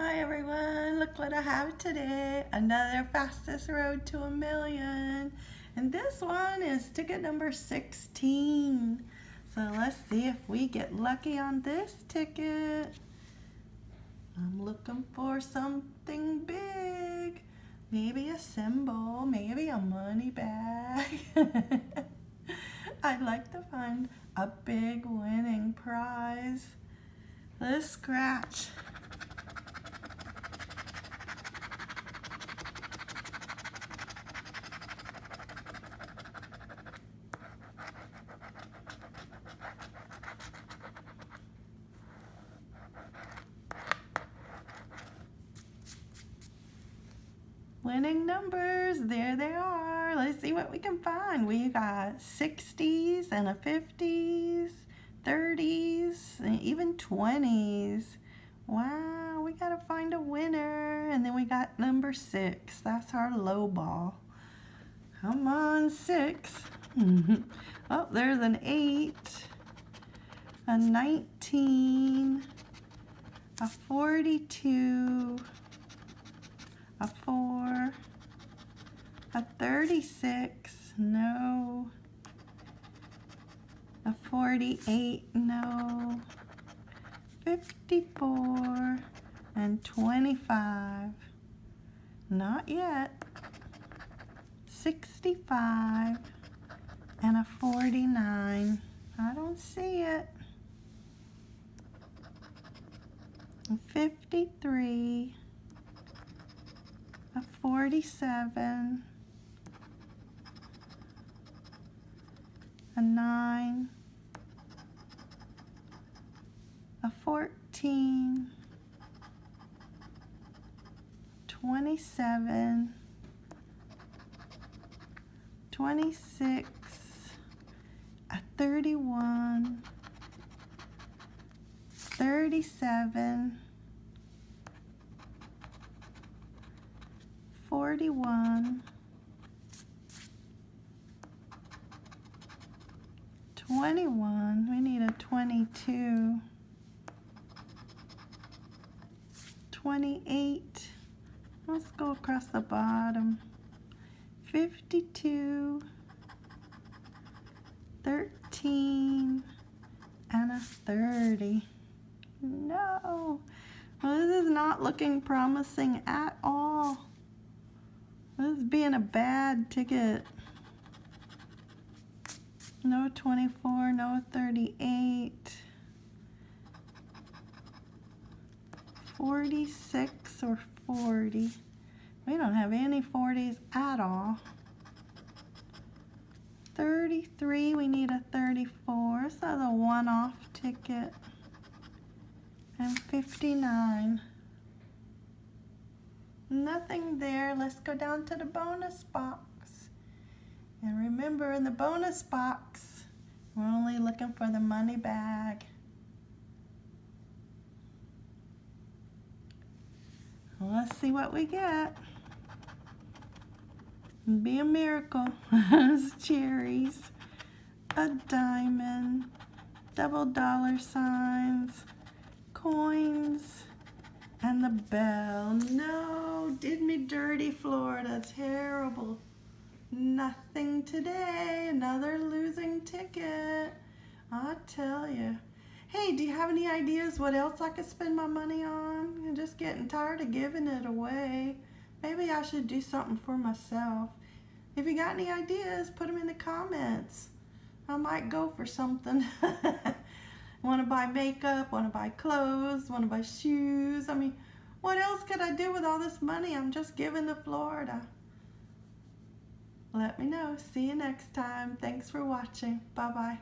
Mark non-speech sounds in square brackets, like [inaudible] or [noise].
Hi everyone, look what I have today. Another fastest road to a million. And this one is ticket number 16. So let's see if we get lucky on this ticket. I'm looking for something big. Maybe a symbol, maybe a money bag. [laughs] I'd like to find a big winning prize. Let's scratch. Winning numbers. There they are. Let's see what we can find. We got 60s and a 50s, 30s, and even 20s. Wow, we got to find a winner. And then we got number six. That's our low ball. Come on, six. [laughs] oh, there's an eight, a 19, a 42, a 4, a 36, no, a 48, no, 54, and 25, not yet, 65, and a 49, I don't see it, 53, a 47, a 9, a 14, 27, 26, a 31, 37, 41, 21, we need a 22, 28, let's go across the bottom, 52, 13, and a 30. No, well, this is not looking promising at all. This is being a bad ticket. No 24, no 38. 46 or 40. We don't have any 40s at all. 33, we need a 34. This is a one-off ticket. And 59. Nothing there. Let's go down to the bonus box. And remember, in the bonus box, we're only looking for the money bag. Let's see what we get. Be a miracle. [laughs] cherries, a diamond, double dollar signs, coins, and the bell. No, did me dirty, Florida. Terrible. Nothing today. Another losing ticket. I tell you. Hey, do you have any ideas what else I could spend my money on? I'm just getting tired of giving it away. Maybe I should do something for myself. If you got any ideas, put them in the comments. I might go for something. [laughs] want to buy makeup, want to buy clothes, want to buy shoes. I mean, what else could I do with all this money I'm just giving to Florida? Let me know. See you next time. Thanks for watching. Bye-bye.